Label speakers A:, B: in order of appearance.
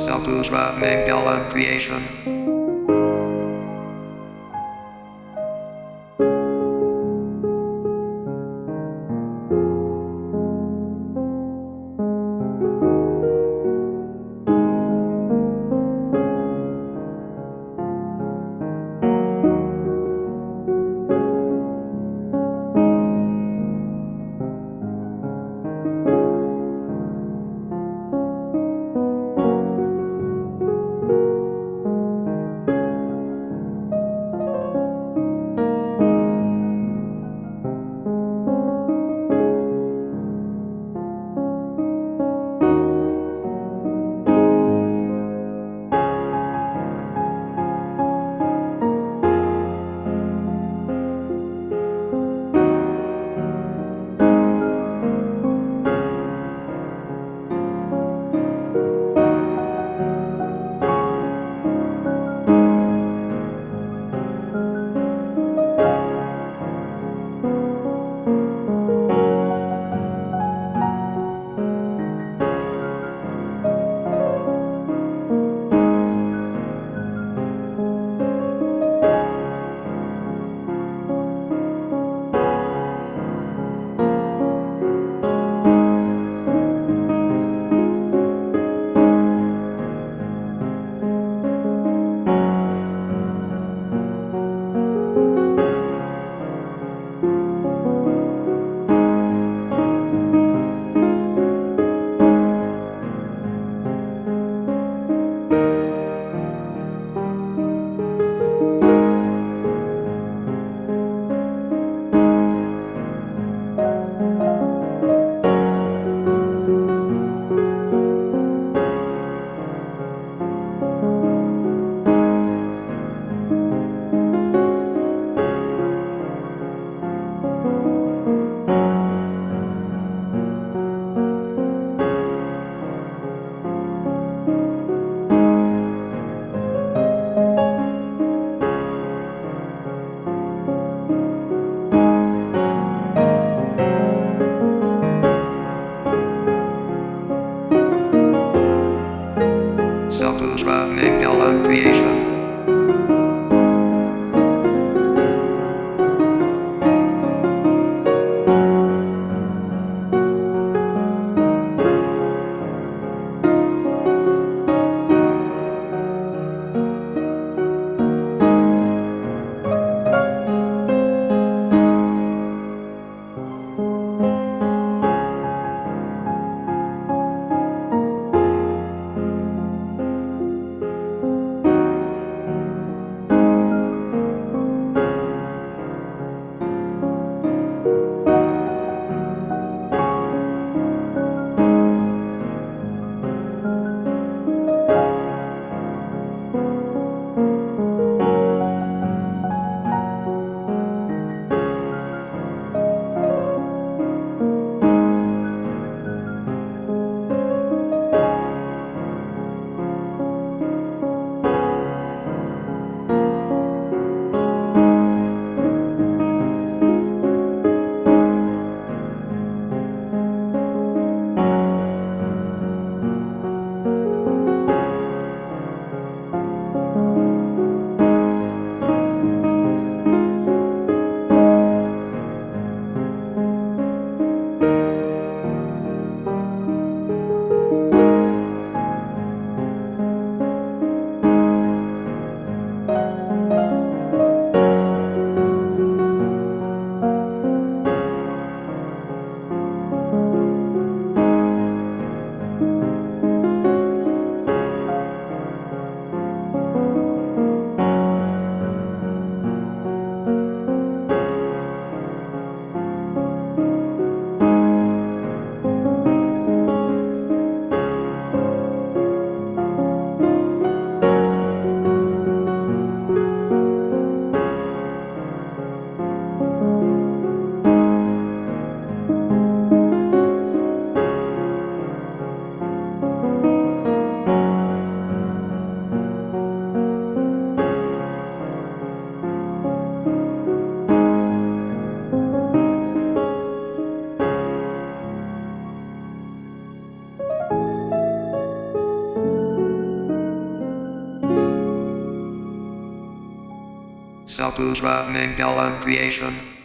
A: Saputra Mangala Creation. Saputra Mangalam Creation.